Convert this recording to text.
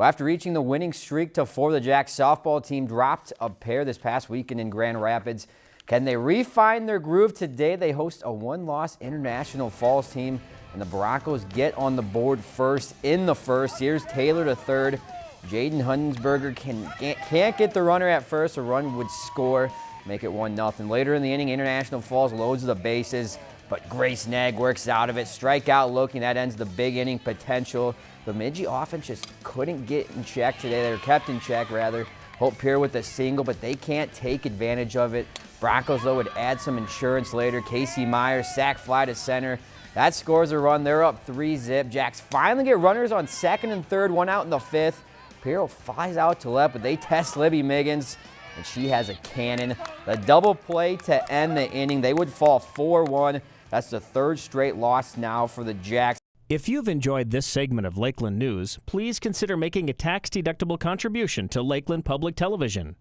Well, after reaching the winning streak to four, the Jacks softball team dropped a pair this past weekend in Grand Rapids. Can they refine their groove today? They host a one-loss International Falls team, and the Broncos get on the board first in the first. Here's Taylor to third. Jaden Hunsberger can, can't get the runner at first. A run would score, make it 1-0. Later in the inning, International Falls loads the bases, but Grace Nag works out of it. Strikeout looking, that ends the big inning potential. Bemidji offense just couldn't get in check today. They were kept in check, rather. Hope Pierre with a single, but they can't take advantage of it. Broncos, though, would add some insurance later. Casey Myers, sac fly to center. That scores a run. They're up three zip. Jacks finally get runners on second and third, one out in the fifth. Piero flies out to left, but they test Libby Miggins, and she has a cannon. The double play to end the inning. They would fall 4-1. That's the third straight loss now for the Jacks. If you've enjoyed this segment of Lakeland News, please consider making a tax-deductible contribution to Lakeland Public Television.